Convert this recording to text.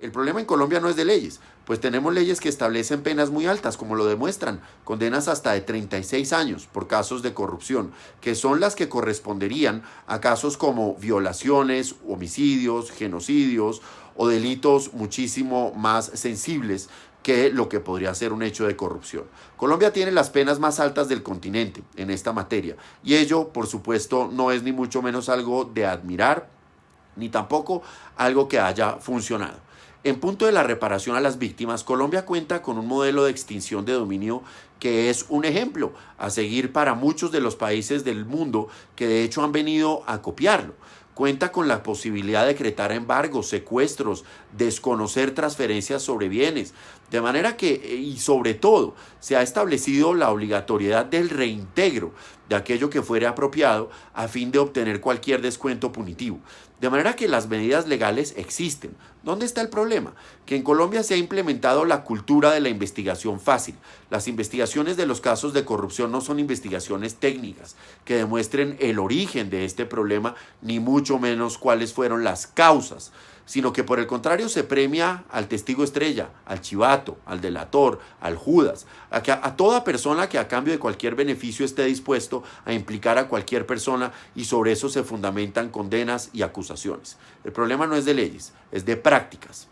El problema en Colombia no es de leyes, pues tenemos leyes que establecen penas muy altas, como lo demuestran, condenas hasta de 36 años por casos de corrupción, que son las que corresponderían a casos como violaciones, homicidios, genocidios o delitos muchísimo más sensibles que lo que podría ser un hecho de corrupción. Colombia tiene las penas más altas del continente en esta materia y ello, por supuesto, no es ni mucho menos algo de admirar, ni tampoco algo que haya funcionado. En punto de la reparación a las víctimas, Colombia cuenta con un modelo de extinción de dominio que es un ejemplo a seguir para muchos de los países del mundo que de hecho han venido a copiarlo. Cuenta con la posibilidad de decretar embargos, secuestros, desconocer transferencias sobre bienes. De manera que, y sobre todo, se ha establecido la obligatoriedad del reintegro de aquello que fuere apropiado a fin de obtener cualquier descuento punitivo. De manera que las medidas legales existen. ¿Dónde está el problema? Que en Colombia se ha implementado la cultura de la investigación fácil. Las investigaciones de los casos de corrupción no son investigaciones técnicas que demuestren el origen de este problema, ni mucho menos cuáles fueron las causas sino que por el contrario se premia al testigo estrella, al chivato, al delator, al Judas, a, a, toda persona que a cambio de cualquier beneficio esté dispuesto a implicar a cualquier persona y sobre eso se fundamentan condenas y acusaciones. El problema no es de leyes, es de prácticas.